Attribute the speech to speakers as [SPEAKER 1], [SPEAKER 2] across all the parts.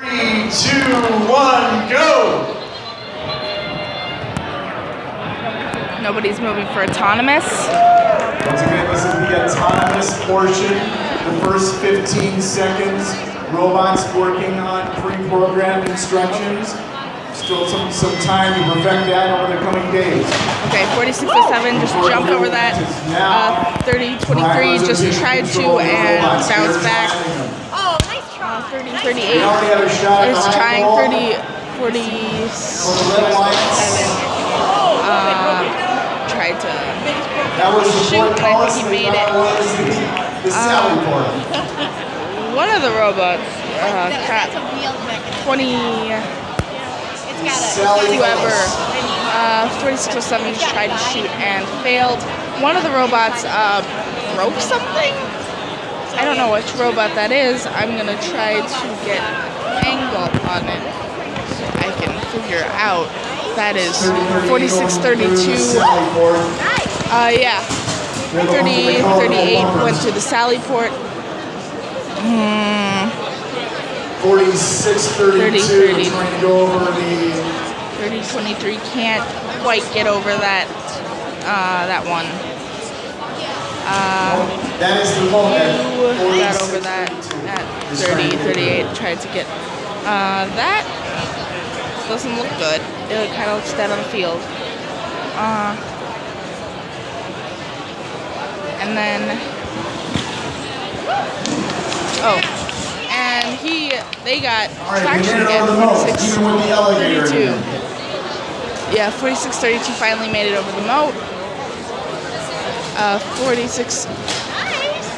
[SPEAKER 1] Three, two, one, go!
[SPEAKER 2] Nobody's moving for autonomous.
[SPEAKER 1] Once again, this is the autonomous portion. The first 15 seconds, robots working on pre-programmed instructions. Still some, some time to perfect that over the coming days.
[SPEAKER 2] Okay, 4607, just jumped over that. Uh, 3023, just tried to and bounced back.
[SPEAKER 3] Oh, nice.
[SPEAKER 2] Uh, 3038
[SPEAKER 1] We already have a shot at
[SPEAKER 2] is trying
[SPEAKER 1] ball.
[SPEAKER 2] 30,
[SPEAKER 1] For
[SPEAKER 2] 47.
[SPEAKER 1] lights.
[SPEAKER 2] Uh, tried to.
[SPEAKER 1] That was the
[SPEAKER 2] Shoot,
[SPEAKER 1] Fort
[SPEAKER 2] I think he made it. Um,
[SPEAKER 1] the, the Sally part.
[SPEAKER 2] One of the robots, uh,
[SPEAKER 3] That's
[SPEAKER 2] cat
[SPEAKER 3] a wheel mechanism.
[SPEAKER 2] 20,
[SPEAKER 3] It's got a.
[SPEAKER 1] Sally
[SPEAKER 2] whoever,
[SPEAKER 1] Mullis.
[SPEAKER 2] uh, 4607 just tried to shoot and failed. One of the robots uh, broke something. I don't know which robot that is. I'm gonna try to get angle on it so I can figure out. That is 4632.
[SPEAKER 1] Sally port.
[SPEAKER 2] Uh, yeah. 30, 38 went to the Sally port. Hmm,
[SPEAKER 1] 4632
[SPEAKER 2] 30,
[SPEAKER 1] trying to go over the
[SPEAKER 2] 3023 can't quite get over that, uh, that one. Uh,
[SPEAKER 1] that is the moment
[SPEAKER 2] you got over that at 30, 38, tried to get, uh, that doesn't look good. It kind of looks dead on the field. Uh, and then, oh, and he, they got
[SPEAKER 1] right
[SPEAKER 2] traction again,
[SPEAKER 1] over the moat
[SPEAKER 2] 46,
[SPEAKER 1] even with the elevator
[SPEAKER 2] 32. 4632 finally made it over the moat. Uh,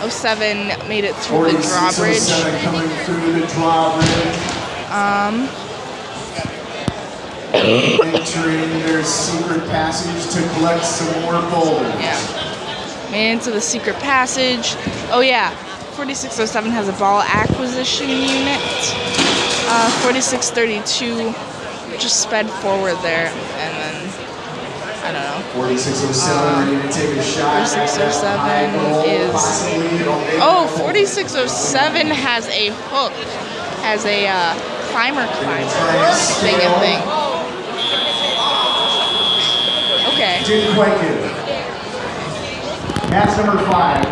[SPEAKER 2] 4607 made it through the drawbridge.
[SPEAKER 1] through the drawbridge
[SPEAKER 2] Um,
[SPEAKER 1] entering their secret passage to collect some more boulders
[SPEAKER 2] yeah. Made into the secret passage. Oh yeah, 4607 has a ball acquisition unit. Uh, 4632 just sped forward there, I don't know.
[SPEAKER 1] 4607, uh, ready to take a shot.
[SPEAKER 2] 4607 is- Oh, 4607 has a hook, has a uh, climber
[SPEAKER 1] and
[SPEAKER 2] thing and thing. Okay.
[SPEAKER 1] Didn't quite get it. Match number five.